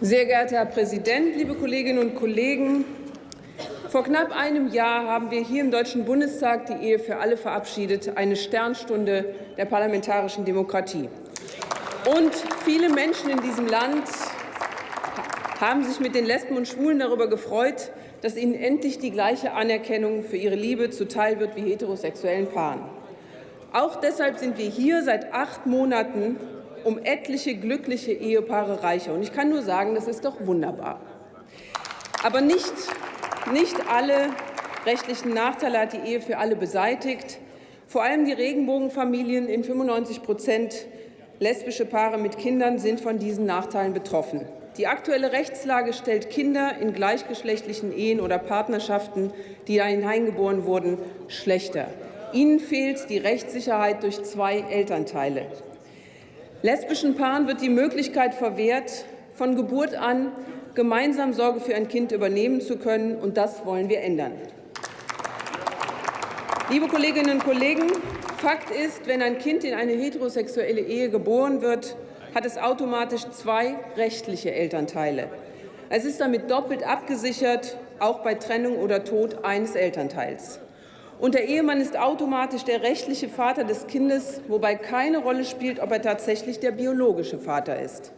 Sehr geehrter Herr Präsident, liebe Kolleginnen und Kollegen! Vor knapp einem Jahr haben wir hier im Deutschen Bundestag die Ehe für alle verabschiedet, eine Sternstunde der parlamentarischen Demokratie. Und viele Menschen in diesem Land haben sich mit den Lesben und Schwulen darüber gefreut, dass ihnen endlich die gleiche Anerkennung für ihre Liebe zuteil wird wie heterosexuellen Paaren. Auch deshalb sind wir hier seit acht Monaten um etliche glückliche Ehepaare reicher. Und ich kann nur sagen, das ist doch wunderbar. Aber nicht, nicht alle rechtlichen Nachteile hat die Ehe für alle beseitigt. Vor allem die Regenbogenfamilien in 95 Prozent lesbische Paare mit Kindern sind von diesen Nachteilen betroffen. Die aktuelle Rechtslage stellt Kinder in gleichgeschlechtlichen Ehen oder Partnerschaften, die hineingeboren wurden, schlechter. Ihnen fehlt die Rechtssicherheit durch zwei Elternteile. Lesbischen Paaren wird die Möglichkeit verwehrt, von Geburt an gemeinsam Sorge für ein Kind übernehmen zu können, und das wollen wir ändern. Liebe Kolleginnen und Kollegen, Fakt ist, wenn ein Kind in eine heterosexuelle Ehe geboren wird, hat es automatisch zwei rechtliche Elternteile. Es ist damit doppelt abgesichert, auch bei Trennung oder Tod eines Elternteils. Und der Ehemann ist automatisch der rechtliche Vater des Kindes, wobei keine Rolle spielt, ob er tatsächlich der biologische Vater ist.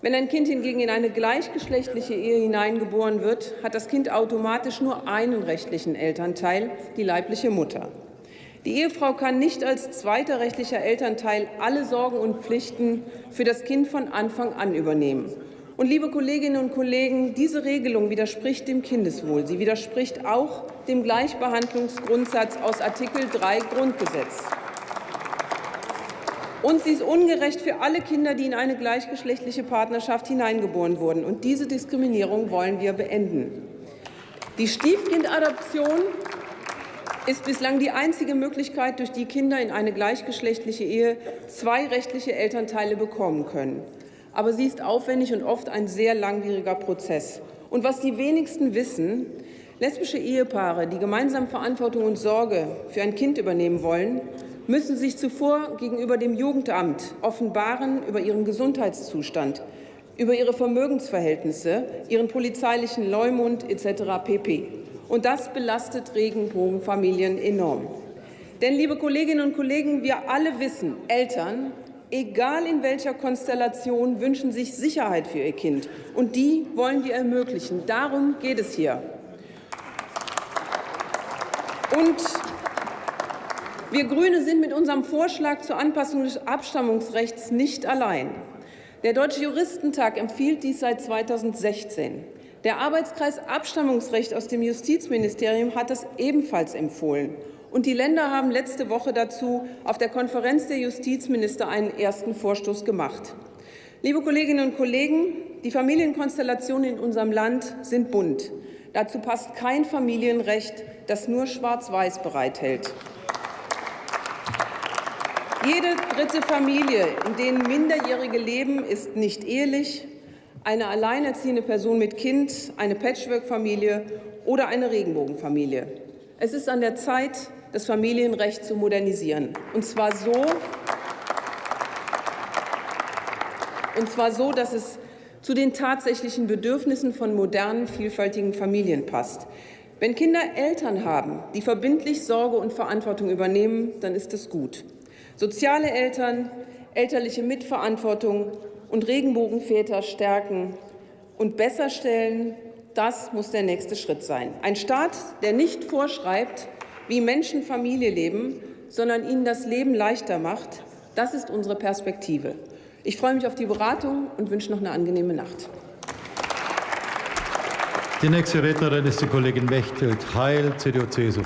Wenn ein Kind hingegen in eine gleichgeschlechtliche Ehe hineingeboren wird, hat das Kind automatisch nur einen rechtlichen Elternteil, die leibliche Mutter. Die Ehefrau kann nicht als zweiter rechtlicher Elternteil alle Sorgen und Pflichten für das Kind von Anfang an übernehmen. Und liebe Kolleginnen und Kollegen, diese Regelung widerspricht dem Kindeswohl. Sie widerspricht auch dem Gleichbehandlungsgrundsatz aus Artikel 3 Grundgesetz. Und sie ist ungerecht für alle Kinder, die in eine gleichgeschlechtliche Partnerschaft hineingeboren wurden. Und diese Diskriminierung wollen wir beenden. Die Stiefkindadoption ist bislang die einzige Möglichkeit, durch die Kinder in eine gleichgeschlechtliche Ehe zwei rechtliche Elternteile bekommen können aber sie ist aufwendig und oft ein sehr langwieriger Prozess. Und was die wenigsten wissen, lesbische Ehepaare, die gemeinsam Verantwortung und Sorge für ein Kind übernehmen wollen, müssen sich zuvor gegenüber dem Jugendamt offenbaren über ihren Gesundheitszustand, über ihre Vermögensverhältnisse, ihren polizeilichen Leumund etc. pp. Und das belastet Regenbogenfamilien enorm. Denn, liebe Kolleginnen und Kollegen, wir alle wissen, Eltern egal in welcher Konstellation, wünschen sich Sicherheit für ihr Kind. Und die wollen wir ermöglichen. Darum geht es hier. Und wir Grüne sind mit unserem Vorschlag zur Anpassung des Abstammungsrechts nicht allein. Der Deutsche Juristentag empfiehlt dies seit 2016. Der Arbeitskreis Abstammungsrecht aus dem Justizministerium hat es ebenfalls empfohlen. Und die Länder haben letzte Woche dazu auf der Konferenz der Justizminister einen ersten Vorstoß gemacht. Liebe Kolleginnen und Kollegen, die Familienkonstellationen in unserem Land sind bunt. Dazu passt kein Familienrecht, das nur Schwarz-Weiß bereithält. Jede dritte Familie, in denen Minderjährige leben, ist nicht ehelich, eine alleinerziehende Person mit Kind, eine Patchwork-Familie oder eine Regenbogenfamilie. Es ist an der Zeit, das Familienrecht zu modernisieren. Und zwar so, und zwar so, dass es zu den tatsächlichen Bedürfnissen von modernen, vielfältigen Familien passt. Wenn Kinder Eltern haben, die verbindlich Sorge und Verantwortung übernehmen, dann ist es gut. Soziale Eltern, elterliche Mitverantwortung und Regenbogenväter stärken und besser stellen, das muss der nächste Schritt sein. Ein Staat, der nicht vorschreibt, wie Menschen Familie leben, sondern ihnen das Leben leichter macht. Das ist unsere Perspektive. Ich freue mich auf die Beratung und wünsche noch eine angenehme Nacht. Die nächste Rednerin ist die Kollegin Mechthild Heil, CDU-CSU.